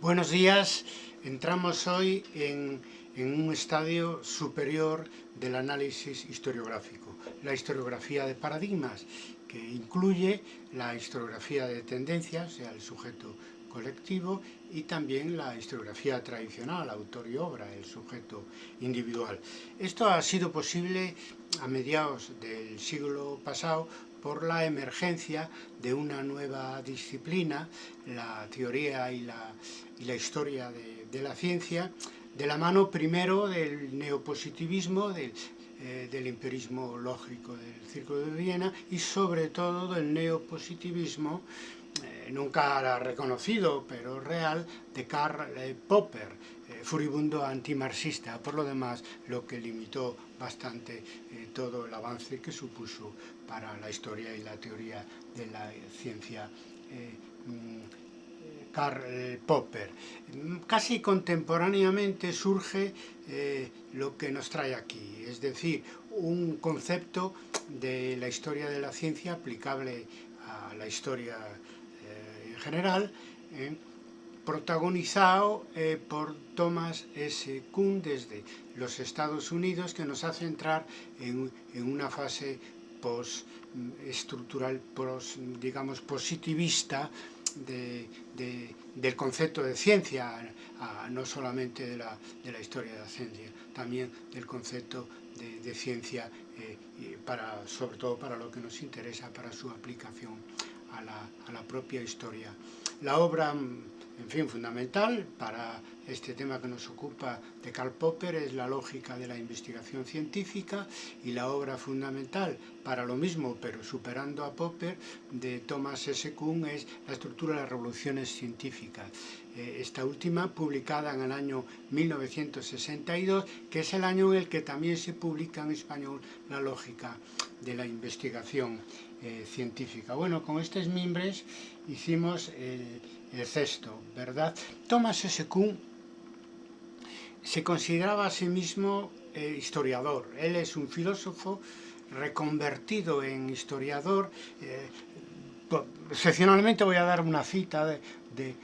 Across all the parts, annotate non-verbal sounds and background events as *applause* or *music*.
Buenos días, entramos hoy en, un estadio superior del análisis historiográfico, la historiografía de paradigmas, que incluye la historiografía de tendencias, o sea, el sujeto colectivo, y también la historiografía tradicional, autor y obra, el sujeto individual. Esto ha sido posible a mediados del siglo pasado por la emergencia de una nueva disciplina, la teoría y la, y la historia de, de, la ciencia, de la mano primero del neopositivismo, del, eh, del empirismo lógico del Círculo de Viena y sobre todo del neopositivismo, eh, nunca reconocido, pero real, de Karl Popper, eh, furibundo antimarxista, por lo demás lo que limitó bastante eh, todo el avance que supuso para la historia y la teoría de la ciencia eh, mm, Karl Popper. Casi contemporáneamente surge eh, lo que nos trae aquí, es decir, un concepto de la historia de la ciencia aplicable a la historia eh, en general, eh, protagonizado eh, por Thomas S. Kuhn desde los Estados Unidos, que nos hace entrar en, en una fase post, digamos, positivista de, de, del concepto de ciencia, no solamente de la, de la, historia de la ciencia, también del concepto de, de ciencia, eh, para, sobre todo para lo que nos interesa, para su aplicación a la, a la propia historia. La obra en fin, fundamental para este tema que nos ocupa de Karl Popper es la lógica de la investigación científica y la obra fundamental para lo mismo, pero superando a Popper, de Thomas S. Kuhn es la estructura de las revoluciones científicas. Eh, esta última publicada en el año 1962, que es el año en el que también se publica en español la lógica de la investigación eh, científica. Bueno, con estos mimbres hicimos el, cesto, ¿verdad? Thomas S. Kuhn se consideraba a sí mismo eh, historiador. Él es un filósofo reconvertido en historiador. Eh, excepcionalmente voy a dar una cita de, de,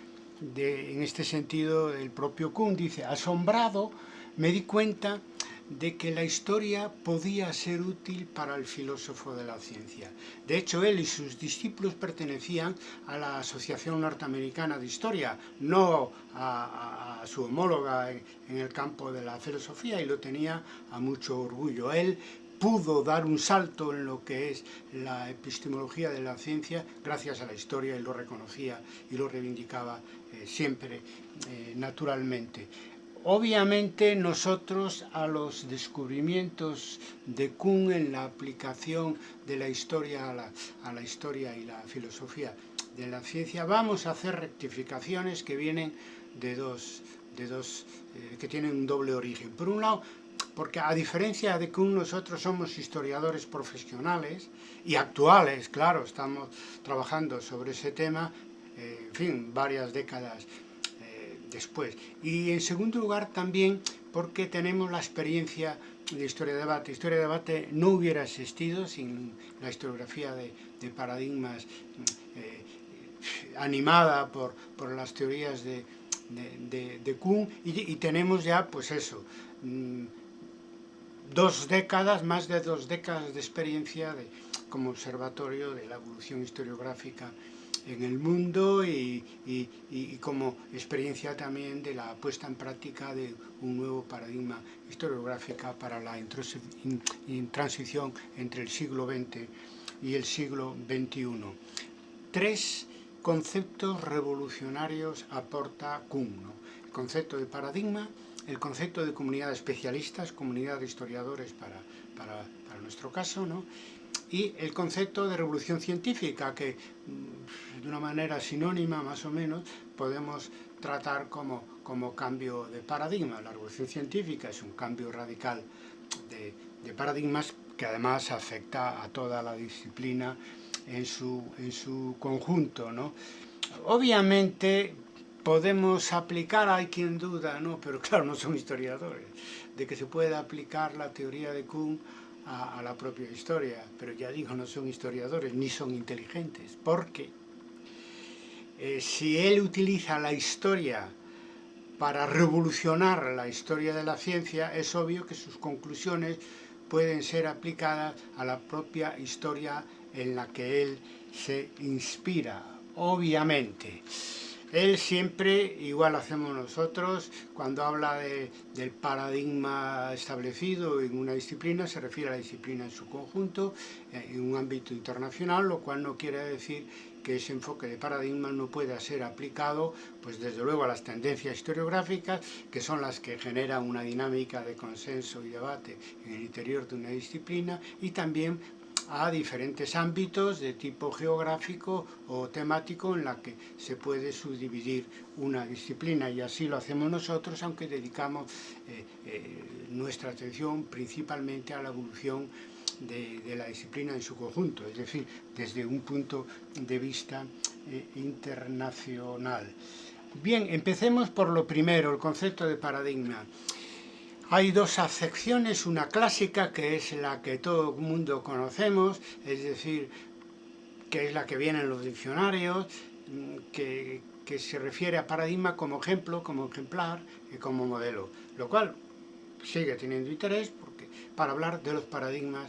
de, en este sentido, el propio Kuhn dice, asombrado me di cuenta de que la historia podía ser útil para el filósofo de la ciencia. De hecho, él y sus discípulos pertenecían a la Asociación Norteamericana de Historia, no a, su homóloga en, en, el campo de la filosofía, y lo tenía a mucho orgullo. Él pudo dar un salto en lo que es la epistemología de la ciencia gracias a la historia y lo reconocía y lo reivindicaba eh, siempre eh, naturalmente. Obviamente nosotros a los descubrimientos de Kuhn en la aplicación de la historia a la, historia y la filosofía de la ciencia vamos a hacer rectificaciones que vienen de dos, de dos eh, que tienen un doble origen. Por un lado, porque a diferencia de Kuhn nosotros somos historiadores profesionales y actuales, claro, estamos trabajando sobre ese tema, eh, en fin, varias décadas Y en segundo lugar también porque tenemos la experiencia de historia de debate. Historia de debate no hubiera existido sin la historiografía de, paradigmas eh, animada por, por, las teorías de, de, Kuhn y, tenemos ya pues eso, mm, dos décadas, más de dos décadas de experiencia como observatorio de la evolución historiográfica en el mundo y, y, y, como experiencia también de la puesta en práctica de un nuevo paradigma historiográfico para la transición entre el siglo XX y el siglo XXI. Tres conceptos revolucionarios aporta Kuhn. ¿no? El concepto de paradigma, el concepto de comunidad de especialistas, comunidad de historiadores para, para, para nuestro caso, ¿no? y el concepto de revolución científica, que mm, de una manera sinónima más o menos podemos tratar como, como cambio de paradigma. La revolución científica es un cambio radical de, de paradigmas que además afecta a toda la disciplina en su, en su conjunto. ¿no? Obviamente podemos aplicar, hay quien duda, ¿no? pero claro, no son historiadores, de que se pueda aplicar la teoría de Kuhn a, la propia historia, pero ya digo, no son historiadores ni son inteligentes, porque eh, si él utiliza la historia para revolucionar la historia de la ciencia, es obvio que sus conclusiones pueden ser aplicadas a la propia historia en la que él se inspira, obviamente. Él siempre, igual hacemos nosotros, cuando habla de, del paradigma establecido en una disciplina, se refiere a la disciplina en su conjunto, eh, en un ámbito internacional, lo cual no quiere decir que ese enfoque de paradigma no pueda ser aplicado, pues desde luego a las tendencias historiográficas, que son las que generan una dinámica de consenso y debate en el interior de una disciplina, y también a diferentes ámbitos de tipo geográfico o temático en la que se puede subdividir una disciplina y así lo hacemos nosotros aunque dedicamos eh, eh, nuestra atención principalmente a la evolución de, la disciplina en su conjunto, es decir, desde un punto de vista eh, internacional. Bien, empecemos por lo primero, el concepto de paradigma. Hay dos acepciones, una clásica que es la que todo el mundo conocemos, es decir, que es la que viene en los diccionarios, que, se refiere a paradigma como ejemplo, como ejemplar y como modelo, lo cual sigue teniendo interés porque para hablar de los paradigmas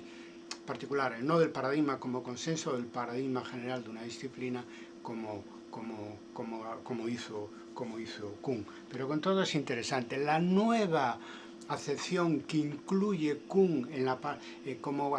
particulares, no del paradigma como consenso, del paradigma general de una disciplina como, como, como, como, hizo, como hizo Kuhn. Pero con todo es interesante. La nueva acepción que incluye Kuhn en la, eh, como,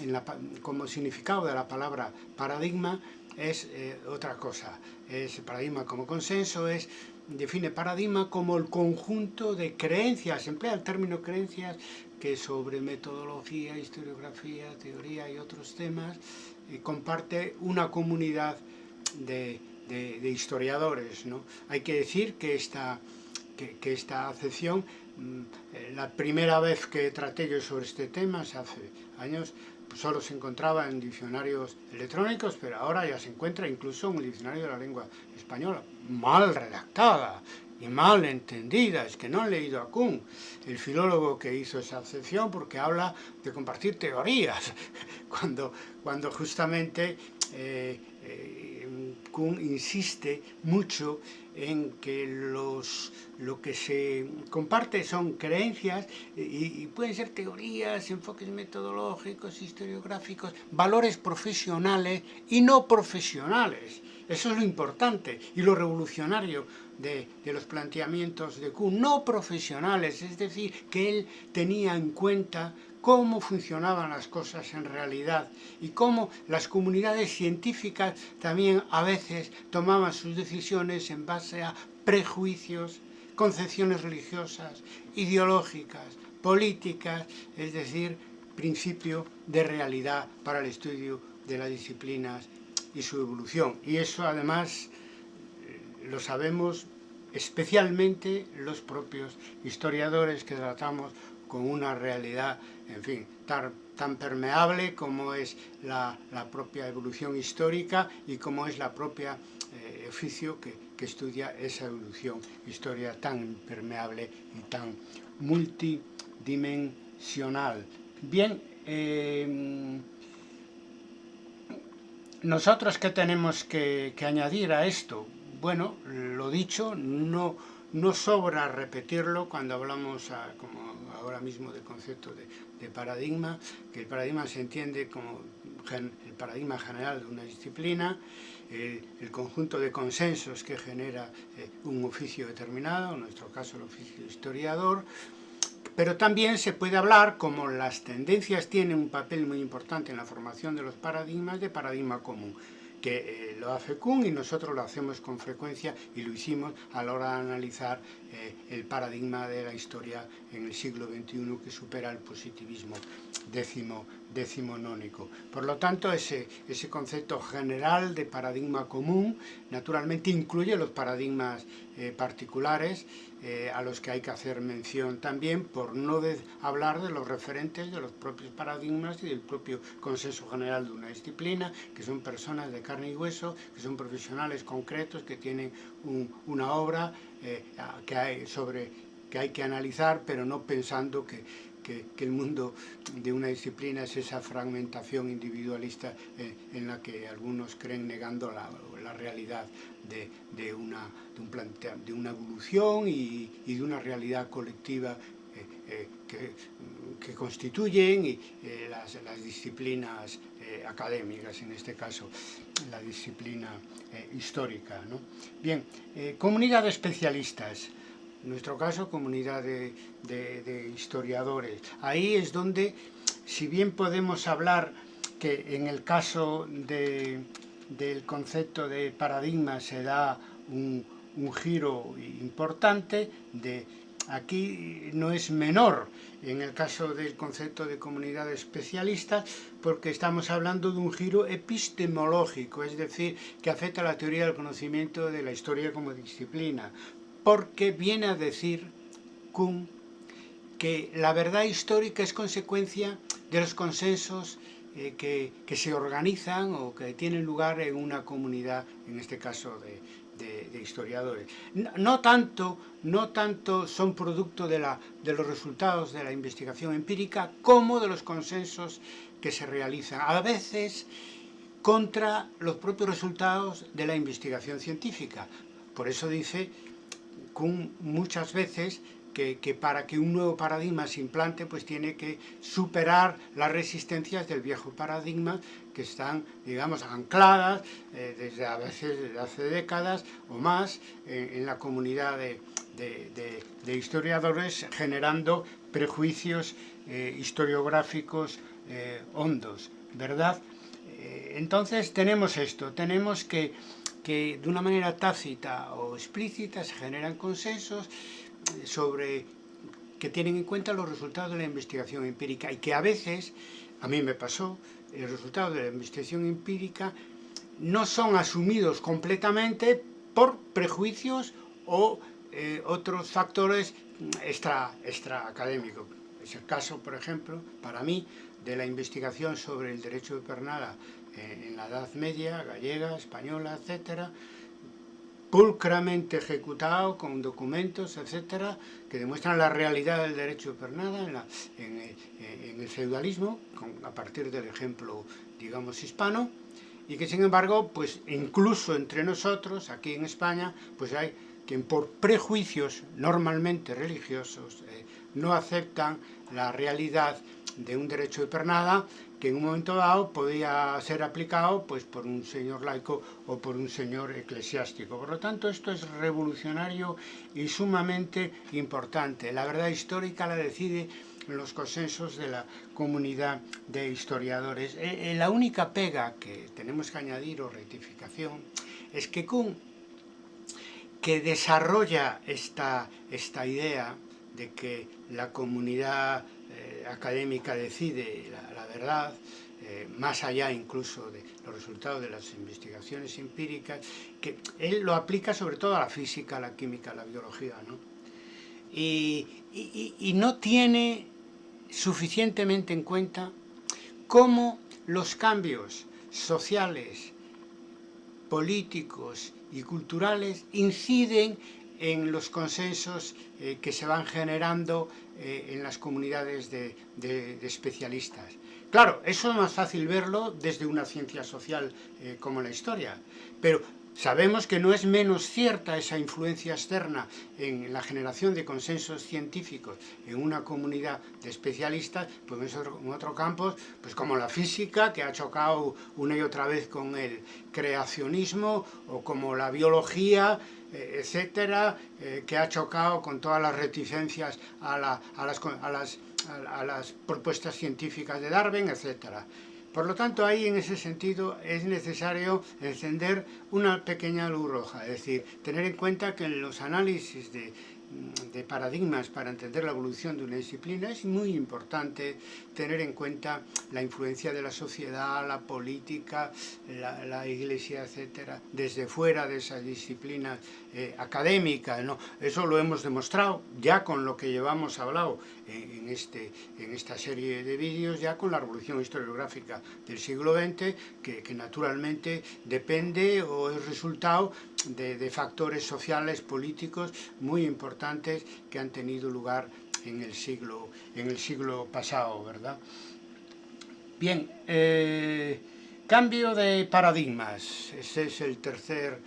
en la, como significado de la palabra paradigma es eh, otra cosa. Es paradigma como consenso, es define paradigma como el conjunto de creencias, emplea el término creencias que sobre metodología, historiografía, teoría y otros temas eh, comparte una comunidad de, de, historiadores. ¿no? Hay que decir que esta, que, esta acepción la primera vez que traté yo sobre este tema, hace años, solo se encontraba en diccionarios electrónicos, pero ahora ya se encuentra incluso en el diccionario de la lengua española, mal redactada y mal entendida, es que no han leído a Kuhn, el filólogo que hizo esa acepción, porque habla de compartir teorías, *laughs* cuando, cuando justamente eh, eh, Kuhn insiste mucho en que los, lo que se comparte son creencias y, pueden ser teorías, enfoques metodológicos, historiográficos, valores profesionales y no profesionales. Eso es lo importante y lo revolucionario de, de, los planteamientos de Kuhn, no profesionales, es decir, que él tenía en cuenta cómo funcionaban las cosas en realidad y cómo las comunidades científicas también a veces tomaban sus decisiones en base a prejuicios, concepciones religiosas, ideológicas, políticas, es decir, principio de realidad para el estudio de las disciplinas y su evolución. Y eso además eh, lo sabemos especialmente los propios historiadores que tratamos con una realidad, en fin, tan, permeable como es la, propia evolución histórica y como es la propia eh, oficio que, estudia esa evolución, historia tan permeable y tan multidimensional. Bien, eh, nosotros qué tenemos que, añadir a esto? Bueno, lo dicho, no sobra repetirlo cuando hablamos, a, como ahora mismo, del concepto de, de, paradigma, que el paradigma se entiende como el paradigma general de una disciplina, el, el conjunto de consensos que genera eh, un oficio determinado, en nuestro caso el oficio historiador, pero también se puede hablar, como las tendencias tienen un papel muy importante en la formación de los paradigmas, de paradigma común que eh, lo hace Kuhn y nosotros lo hacemos con frecuencia y lo hicimos a la hora de analizar eh, el paradigma de la historia en el siglo XXI que supera el positivismo décimo, decimonónico. Por lo tanto, ese, ese concepto general de paradigma común naturalmente incluye los paradigmas eh, particulares eh, a los que hay que hacer mención también por no hablar de los referentes de los propios paradigmas y del propio consenso general de una disciplina, que son personas de carne y hueso, que son profesionales concretos, que tienen un, una obra eh, que hay sobre que hay que analizar, pero no pensando que que, que, el mundo de una disciplina es esa fragmentación individualista eh, en la que algunos creen negando la, la realidad de, de, una, de, un plantea, de una evolución y, y, de una realidad colectiva eh, eh, que, que, constituyen y, eh, las, las, disciplinas académicas, en este caso la disciplina histórica. ¿no? Bien, comunidad de especialistas, en nuestro caso comunidad de, de historiadores. Ahí es donde, si bien podemos hablar que en el caso de, del concepto de paradigma se da un, giro importante, de, aquí no es menor en el caso del concepto de comunidad especialista porque estamos hablando de un giro epistemológico, es decir, que afecta a la teoría del conocimiento de la historia como disciplina, porque viene a decir Kuhn que la verdad histórica es consecuencia de los consensos eh, que, se organizan o que tienen lugar en una comunidad, en este caso de, historiadores. No, tanto, no tanto son producto de, de los resultados de la investigación empírica como de los consensos que se realizan, a veces contra los propios resultados de la investigación científica. Por eso dice Kuhn muchas veces que, para que un nuevo paradigma se implante, pues tiene que superar las resistencias del viejo paradigma que están, digamos, ancladas eh, desde a veces desde hace décadas o más en la comunidad de, historiadores, generando prejuicios eh, historiográficos eh, hondos, ¿verdad? Entonces tenemos esto, tenemos que, que de una manera tácita o explícita se generan consensos sobre que tienen en cuenta los resultados de la investigación empírica y que a veces, a mí me pasó, el resultado de la investigación empírica no son asumidos completamente por prejuicios o eh, otros factores extra, extra académicos. Es el caso, por ejemplo, para mí, de la investigación sobre el derecho de pernada eh, en la Edad Media, gallega, española, etcétera, pulcramente ejecutado con documentos, etcétera, que demuestran la realidad del derecho de pernada eh, en el feudalismo, a partir del ejemplo, digamos, hispano, y que sin embargo, pues incluso entre nosotros, aquí en España, pues hay quien por prejuicios normalmente religiosos eh, no aceptan la realidad de un derecho de pernada que en un momento dado podía ser aplicado pues por un señor laico o por un señor eclesiástico. Por lo tanto, esto es revolucionario y sumamente importante. La verdad histórica la decide los consensos de la comunidad de historiadores. Eh, eh, la única pega que tenemos que añadir o rectificación es que Kuhn, que desarrolla esta, esta idea de que la comunidad académica decide la, verdad, eh, más allá incluso de los resultados de las investigaciones empíricas, que él lo aplica sobre todo a la física, a la química, a la biología, ¿no? Y, y no tiene suficientemente en cuenta cómo los cambios sociales, políticos y culturales inciden en los consensos eh, que se van generando eh, en las comunidades de, de, de, especialistas. Claro, eso es más fácil verlo desde una ciencia social eh, como la historia, pero Sabemos que no es menos cierta esa influencia externa en la generación de consensos científicos en una comunidad de especialistas, pues en otros campos, pues como la física, que ha chocado una y otra vez con el creacionismo, o como la biología, etcétera, eh, que ha chocado con todas las reticencias a, la, a, las, a, las, a las propuestas científicas de Darwin, etcétera. Por lo tanto, ahí en ese sentido es necesario encender una pequeña luz roja, es decir, tener en cuenta que en los análisis de de paradigmas para entender la evolución de una disciplina, es muy importante tener en cuenta la influencia de la sociedad, la política, la, la iglesia, etcétera, desde fuera de esa disciplina eh, académica. ¿no? Eso lo hemos demostrado ya con lo que llevamos hablado en, en, este, en esta serie de vídeos, ya con la revolución historiográfica del siglo XX, que, que naturalmente depende o es resultado de, factores sociales, políticos muy importantes que han tenido lugar en el siglo, en el siglo pasado, ¿verdad? Bien, eh, Cambio de paradigmas, ese es el tercer,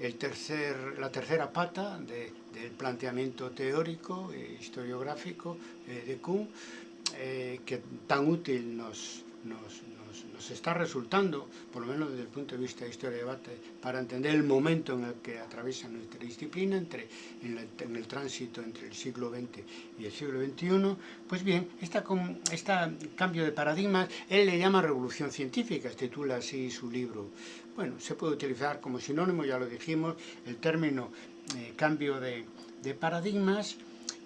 el tercer, la tercera pata de, del planteamiento teórico e historiográfico eh, de Kuhn, eh, que tan útil nos, está resultando, por lo menos desde el punto de vista de historia y debate, para entender el momento en el que atraviesa nuestra disciplina, entre, en, el, tránsito entre el siglo XX y el siglo XXI, pues bien, este esta cambio de paradigmas, él le llama revolución científica, titula así su libro. Bueno, se puede utilizar como sinónimo, ya lo dijimos, el término eh, cambio de, de paradigmas,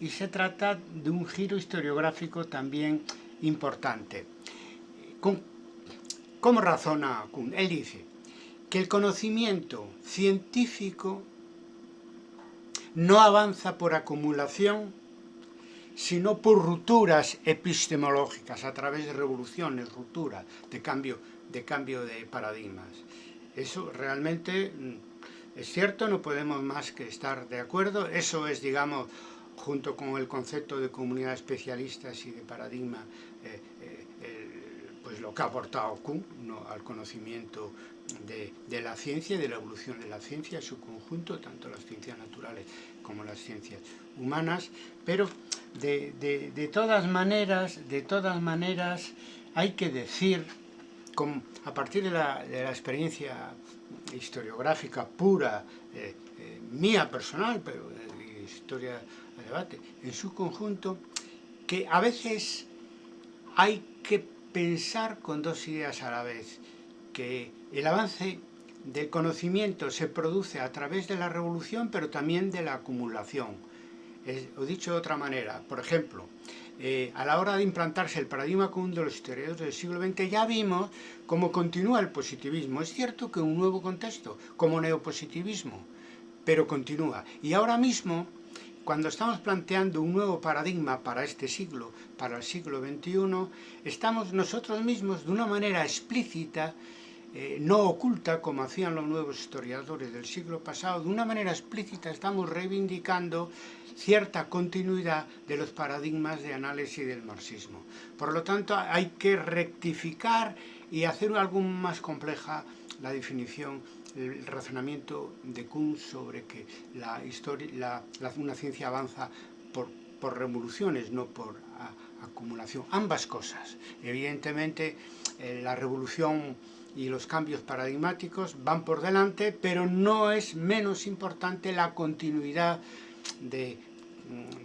y se trata de un giro historiográfico también importante. ¿Cómo razona Kuhn? Él dice que el conocimiento científico no avanza por acumulación, sino por rupturas epistemológicas, a través de revoluciones, rupturas, de cambio, de cambio de paradigmas. Eso realmente mm, es cierto, no podemos más que estar de acuerdo. Eso es, digamos, junto con el concepto de comunidad de especialistas y de paradigma, eh, eh, lo que ha aportado Kuhn al conocimiento de, la ciencia de la evolución de la ciencia en su conjunto, tanto las ciencias naturales como las ciencias humanas, pero de, todas maneras, de todas maneras, hay que decir, a partir de la, la, experiencia historiográfica pura, eh, eh, mía personal, pero de historia de debate, en su conjunto, que a veces hay que pensar con dos ideas a la vez, que el avance del conocimiento se produce a través de la revolución, pero también de la acumulación. Es, o dicho de otra manera, por ejemplo, eh, a la hora de implantarse el paradigma común de los historiadores del siglo XX, ya vimos cómo continúa el positivismo. Es cierto que un nuevo contexto, como neopositivismo, pero continúa. Y ahora mismo cuando estamos planteando un nuevo paradigma para este siglo, para el siglo XXI, estamos nosotros mismos de una manera explícita, eh, no oculta como hacían los nuevos historiadores del siglo pasado, de una manera explícita estamos reivindicando cierta continuidad de los paradigmas de análisis del marxismo. Por lo tanto, hay que rectificar y hacer algo más compleja la definición el razonamiento de Kuhn sobre que la historia, la, una ciencia avanza por, por revoluciones, no por acumulación. Ambas cosas. Evidentemente, eh, la revolución y los cambios paradigmáticos van por delante, pero no es menos importante la continuidad de,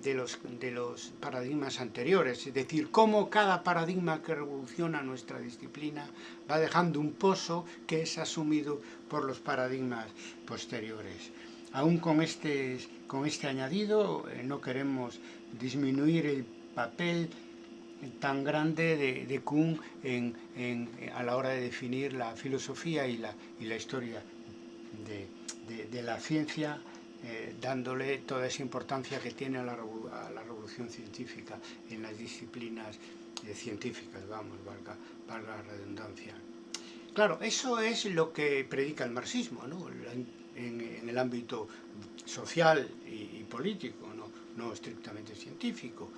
de los, de los paradigmas anteriores, es decir, cómo cada paradigma que revoluciona nuestra disciplina va dejando un pozo que es asumido por los paradigmas posteriores. Aún con este, con este añadido eh, no queremos disminuir el papel tan grande de, de Kuhn en, en, a la hora de definir la filosofía y la, y la historia de, de, de la ciencia eh, dándole toda esa importancia que tiene a la, revolución científica en las disciplinas eh, científicas, vamos, valga, la redundancia. Claro, eso es lo que predica el marxismo, ¿no? en, el ámbito social y, y político, ¿no? no estrictamente científico,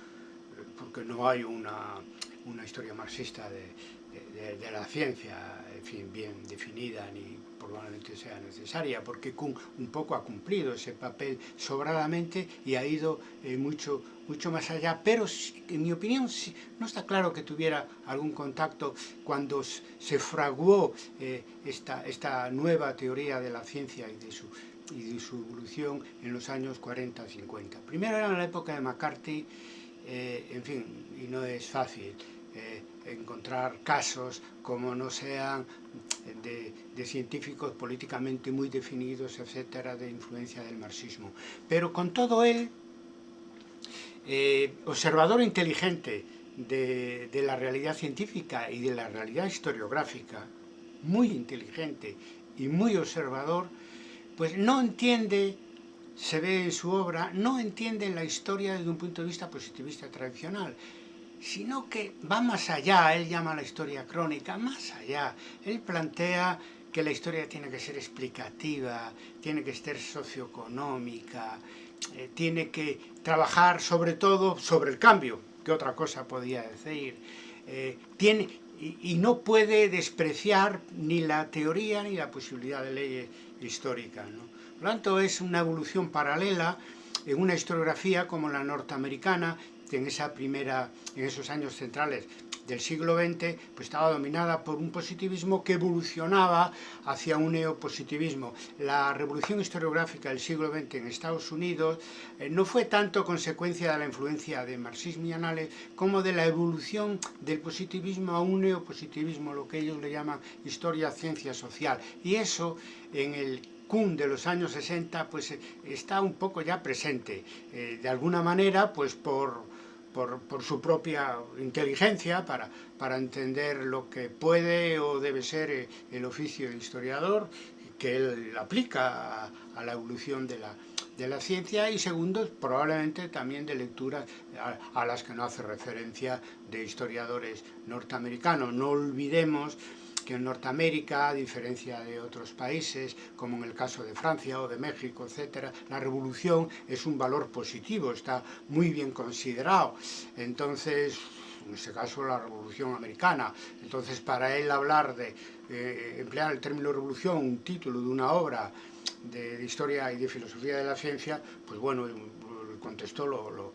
eh, porque no hay una, una historia marxista de, de, la ciencia, en fin, bien definida ni probablemente sea necesaria, porque un poco ha cumplido ese papel sobradamente y ha ido eh, mucho, mucho más allá, pero en mi opinión no está claro que tuviera algún contacto cuando se fraguó eh, esta, esta nueva teoría de la ciencia y de su y de su evolución en los años 40-50. Primero era en la época de McCarthy, eh, en fin, y no es fácil encontrar casos como no sean de, de, científicos políticamente muy definidos, etcétera, de influencia del marxismo. Pero con todo él, eh, observador inteligente de, de la realidad científica y de la realidad historiográfica, muy inteligente y muy observador, pues no entiende, se ve en su obra, no entiende la historia desde un punto de vista positivista tradicional, sino que va más allá, él llama la historia crónica, más allá. Él plantea que la historia tiene que ser explicativa, tiene que ser socioeconómica, eh, tiene que trabajar sobre todo sobre el cambio, que otra cosa podía decir. Eh, tiene, y, no puede despreciar ni la teoría ni la posibilidad de ley histórica. ¿no? Por lo tanto, es una evolución paralela en una historiografía como la norteamericana, en, esa primera, en esos años centrales del siglo XX pues estaba dominada por un positivismo que evolucionaba hacia un neopositivismo. La revolución historiográfica del siglo XX en Estados Unidos eh, no fue tanto consecuencia de la influencia de marxismo y anales como de la evolución del positivismo a un neopositivismo, lo que ellos le llaman historia, ciencia social. Y eso en el Kuhn de los años 60 pues eh, está un poco ya presente. Eh, de alguna manera pues por por, su propia inteligencia para, para entender lo que puede o debe ser eh, el oficio de historiador, que él aplica a, la evolución de la, de la ciencia y segundo, probablemente también de lecturas a, a, las que no hace referencia de historiadores norteamericanos. No olvidemos que en Norteamérica, a diferencia de otros países, como en el caso de Francia o de México, etc., la revolución es un valor positivo, está muy bien considerado. Entonces, en este caso la revolución americana. Entonces, para él hablar de eh, emplear el término revolución, un título de una obra de, historia y de filosofía de la ciencia, pues bueno, el contexto lo, lo,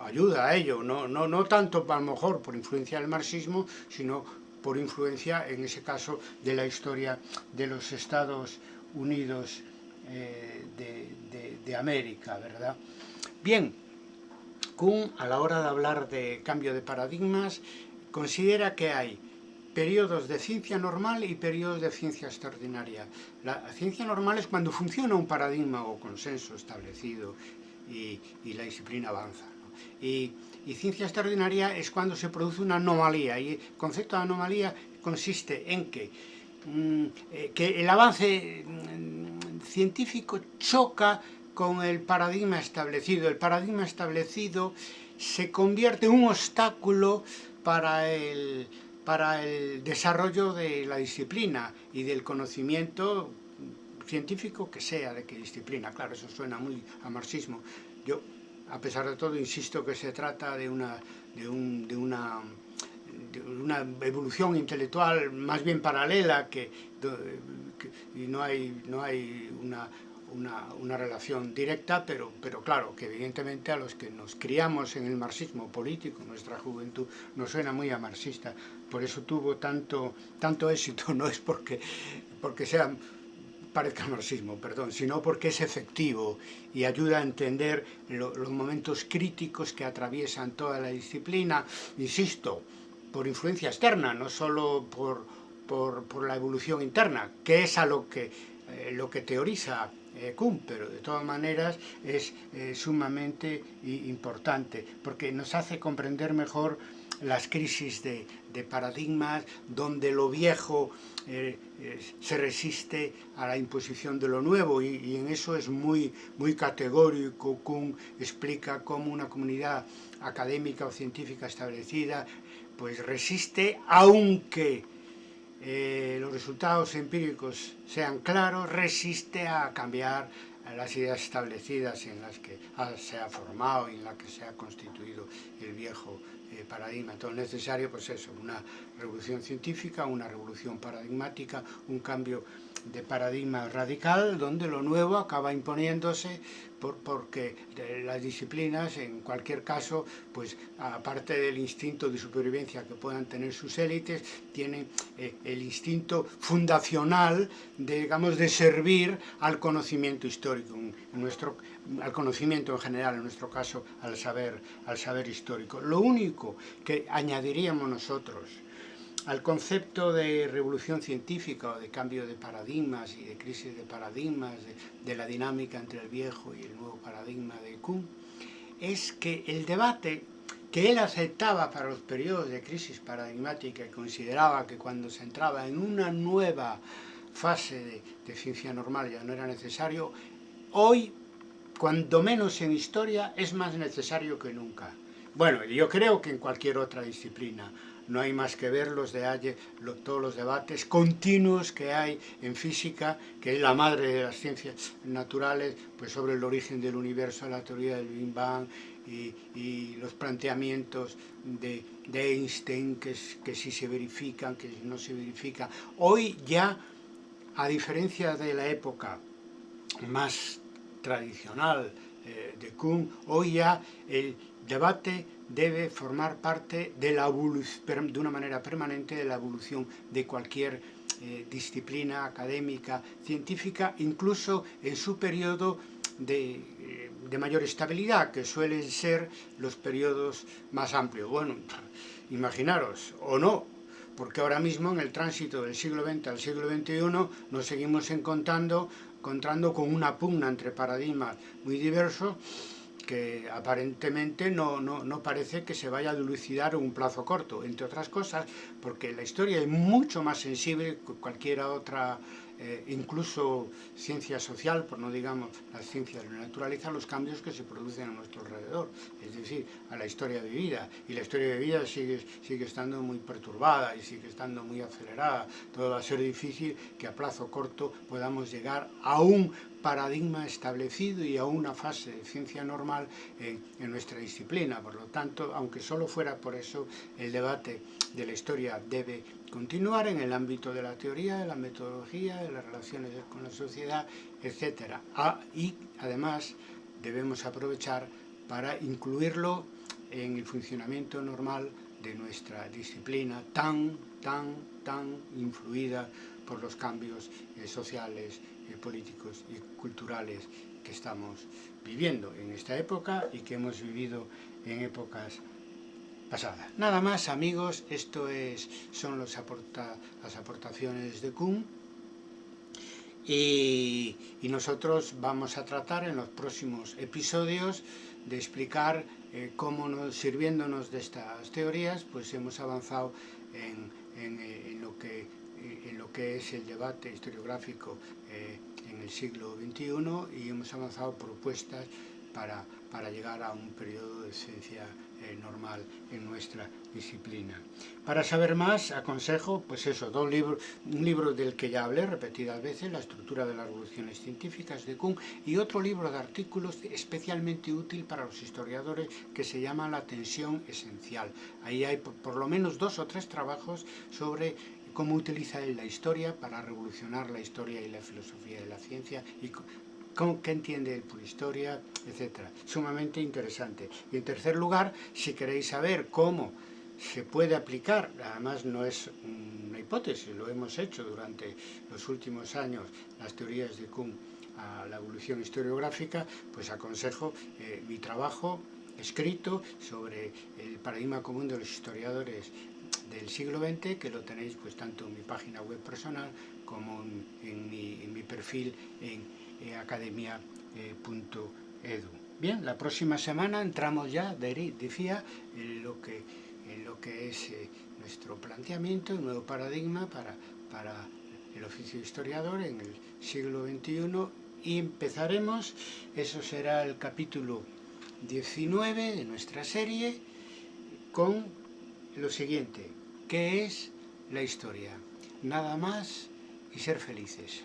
ayuda a ello, no, no, no tanto a lo mejor por influencia del marxismo, sino por influencia, en ese caso, de la historia de los Estados Unidos eh, de, América, ¿verdad? Bien, Kuhn, a la hora de hablar de cambio de paradigmas, considera que hay periodos de ciencia normal y periodos de ciencia extraordinaria. La ciencia normal es cuando funciona un paradigma o consenso establecido y, la disciplina avanza. Y y ciencia extraordinaria es cuando se produce una anomalía, y el concepto de anomalía consiste en que, mm, eh, que el avance mm, científico choca con el paradigma establecido. El paradigma establecido se convierte en un obstáculo para el, para el desarrollo de la disciplina y del conocimiento científico que sea, de qué disciplina. Claro, eso suena muy a marxismo. Yo a pesar de todo, insisto que se trata de una, de, una, una evolución intelectual más bien paralela que, y no hay, no hay una, una, relación directa, pero, pero claro, que evidentemente a los que nos criamos en el marxismo político, nuestra juventud, nos suena muy a marxista. Por eso tuvo tanto, tanto éxito, *laughs* no es porque, porque sean parezca marxismo, perdón, sino porque es efectivo y ayuda a entender los momentos críticos que atraviesan toda la disciplina, insisto, por influencia externa, no solo por, por, la evolución interna, que es a lo que, eh, lo que teoriza eh, Kuhn, pero de todas maneras es eh, sumamente importante, porque nos hace comprender mejor las crisis de, paradigmas, donde lo viejo eh, eh, se resiste a la imposición de lo nuevo y, en eso es muy, muy categórico. Kuhn explica cómo una comunidad académica o científica establecida pues resiste aunque eh, los resultados empíricos sean claros, resiste a cambiar las ideas establecidas en las que se ha formado y en las que se ha constituido el viejo eh, paradigma. Todo necesario, pues eso, una revolución científica, una revolución paradigmática, un cambio de paradigma radical, donde lo nuevo acaba imponiéndose porque las disciplinas, en cualquier caso, pues aparte del instinto de supervivencia que puedan tener sus élites, tienen eh, el instinto fundacional, de, digamos, de servir al conocimiento histórico, en nuestro, al conocimiento en general, en nuestro caso, al saber, al saber histórico. Lo único que añadiríamos nosotros al concepto de revolución científica o de cambio de paradigmas y de crisis de paradigmas, de, la dinámica entre el viejo y el nuevo paradigma de Kuhn, es que el debate que él aceptaba para los periodos de crisis paradigmática y consideraba que cuando se entraba en una nueva fase de, de ciencia normal ya no era necesario, hoy, cuando menos en historia, es más necesario que nunca. Bueno, yo creo que en cualquier otra disciplina no hay más que ver los de todos los debates continuos que hay en física, que es la madre de las ciencias naturales, pues sobre el origen del universo, la teoría del Big Bang y, los planteamientos de, Einstein, que, que si se verifican, que no se verifican. Hoy ya, a diferencia de la época más tradicional eh, de Kuhn, hoy ya el debate debe formar parte de, la de una manera permanente de la evolución de cualquier eh, disciplina académica, científica, incluso en su periodo de, eh, de, mayor estabilidad, que suelen ser los periodos más amplios. Bueno, *laughs* imaginaros, o no, porque ahora mismo en el tránsito del siglo XX al siglo XXI nos seguimos encontrando, encontrando con una pugna entre paradigmas muy diversos que aparentemente no, no, no, parece que se vaya a dilucidar en un plazo corto, entre otras cosas, porque la historia es mucho más sensible que cualquier otra eh, incluso ciencia social, por no digamos las ciencias de la naturaleza, los cambios que se producen a nuestro alrededor, es decir, a la historia de vida. Y la historia de vida sigue, sigue estando muy perturbada y sigue estando muy acelerada. Todo va a ser difícil que a plazo corto podamos llegar a un paradigma establecido y a una fase de ciencia normal en, en, nuestra disciplina. Por lo tanto, aunque solo fuera por eso, el debate de la historia debe continuar en el ámbito de la teoría, de la metodología, de las relaciones con la sociedad, etc. Ah, y además debemos aprovechar para incluirlo en el funcionamiento normal de nuestra disciplina tan, tan, tan influida por los cambios eh, sociales, políticos y culturales que estamos viviendo en esta época y que hemos vivido en épocas pasadas. Nada más amigos, esto es, son las aportaciones de Kuhn y, nosotros vamos a tratar en los próximos episodios de explicar eh, cómo nos, sirviéndonos de estas teorías pues hemos avanzado en, eh, en lo que en lo que es el debate historiográfico eh, en el siglo XXI y hemos avanzado propuestas para, para llegar a un periodo de ciencia eh, normal en nuestra disciplina. Para saber más, aconsejo, pues eso, dos libros, un libro del que ya hablé repetidas veces, La estructura de las revoluciones científicas de Kuhn, y otro libro de artículos especialmente útil para los historiadores que se llama La tensión esencial. Ahí hay por, por lo menos dos o tres trabajos sobre cómo utiliza él la historia para revolucionar la historia y la filosofía de la ciencia y cómo, qué entiende él por historia, etc. Sumamente interesante. Y en tercer lugar, si queréis saber cómo se puede aplicar, además no es una hipótesis, lo hemos hecho durante los últimos años, las teorías de Kuhn a la evolución historiográfica, pues aconsejo eh, mi trabajo escrito sobre el paradigma común de los historiadores del siglo XX, que lo tenéis pues tanto en mi página web personal como en, mi, perfil en academia.edu. Bien, la próxima semana entramos ya, decía, en lo que, en lo que es eh, nuestro planteamiento, un nuevo paradigma para, para el oficio de historiador en el siglo XXI y empezaremos, eso será el capítulo 19 de nuestra serie, con lo siguiente, ¿qué es la historia? Nada más y ser felices.